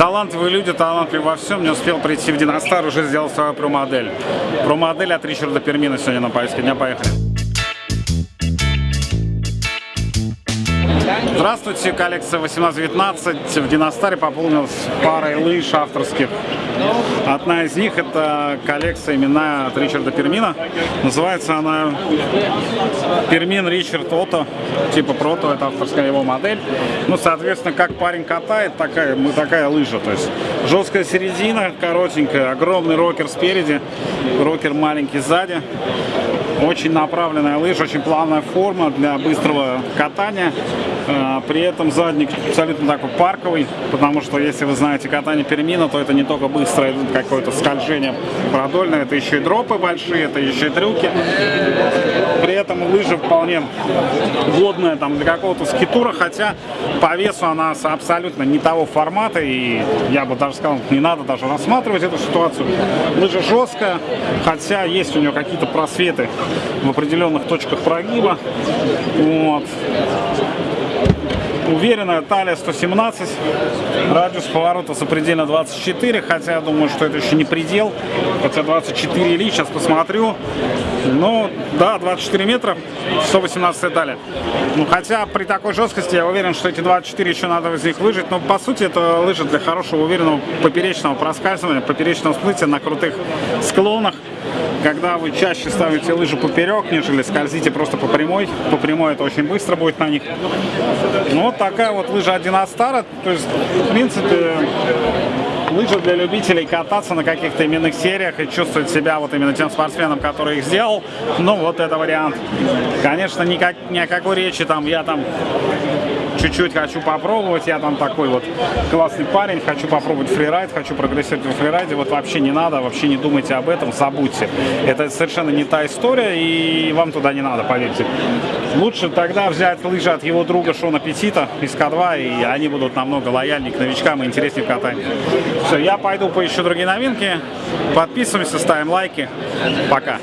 Талантливые люди, талантливые во всем. Не успел прийти в Диностар, уже сделал свою про-модель. Про-модель от Ричарда Пермина сегодня на повестке дня. Поехали. Здравствуйте, коллекция 1819 в Диностаре пополнилась парой лыж авторских. Одна из них это коллекция именная от Ричарда Пермина. Называется она Пермин Ричард Ото, типа Прото, это авторская его модель. Ну, соответственно, как парень катает, такая, мы такая лыжа. То есть жесткая середина, коротенькая, огромный рокер спереди, рокер маленький сзади. Очень направленная лыжа, очень плавная форма для быстрого катания. А, при этом задник абсолютно такой парковый, потому что если вы знаете катание Пермина, то это не только быстрое какое-то скольжение продольное, это еще и дропы большие, это еще и трюки. При этом лыжа вполне годная там для какого-то скитура, хотя по весу она абсолютно не того формата, и я бы даже сказал, не надо даже рассматривать эту ситуацию. Лыжа жесткая, хотя есть у нее какие-то просветы в определенных точках прогиба. Вот. Уверенная талия 117, радиус поворота сопредельно 24, хотя я думаю, что это еще не предел, хотя 24 или, сейчас посмотрю. Ну, да, 24 метра, 118 талия. Ну, хотя при такой жесткости я уверен, что эти 24 еще надо из них выжить, но по сути это лыжи для хорошего уверенного поперечного проскальзывания, поперечного всплытия на крутых склонах когда вы чаще ставите лыжи поперек, нежели скользите просто по прямой. По прямой это очень быстро будет на них. Ну, вот такая вот лыжа 1 Стара. То есть, в принципе, лыжи для любителей кататься на каких-то именных сериях и чувствовать себя вот именно тем спортсменом, который их сделал. Ну, вот это вариант. Конечно, никак, ни о какой речи там, я там чуть-чуть хочу попробовать, я там такой вот классный парень, хочу попробовать фрирайд, хочу прогрессировать в фрирайде, вот вообще не надо, вообще не думайте об этом, забудьте. Это совершенно не та история, и вам туда не надо, поверьте. Лучше тогда взять лыжи от его друга Шона Петита из К2, и они будут намного лояльнее к новичкам и интереснее в катании. Все, я пойду поищу другие новинки, подписываемся, ставим лайки, пока.